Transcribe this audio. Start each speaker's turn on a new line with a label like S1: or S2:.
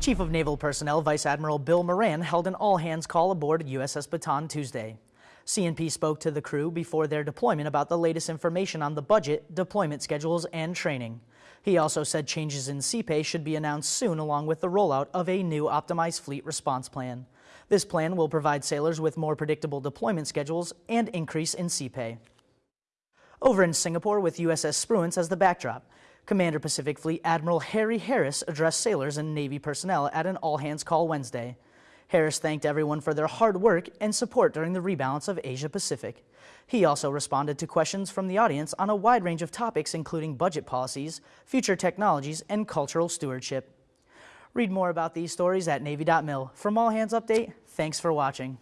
S1: Chief of Naval Personnel Vice Admiral Bill Moran held an all-hands call aboard USS Bataan Tuesday. CNP spoke to the crew before their deployment about the latest information on the budget, deployment schedules, and training. He also said changes in sea pay should be announced soon along with the rollout of a new optimized fleet response plan. This plan will provide sailors with more predictable deployment schedules and increase in sea pay. Over in Singapore with USS Spruance as the backdrop, Commander Pacific Fleet Admiral Harry Harris addressed sailors and Navy personnel at an all-hands call Wednesday. Harris thanked everyone for their hard work and support during the rebalance of Asia Pacific. He also responded to questions from the audience on a wide range of topics including budget policies, future technologies, and cultural stewardship. Read more about these stories at Navy.mil. From All Hands Update, thanks for watching.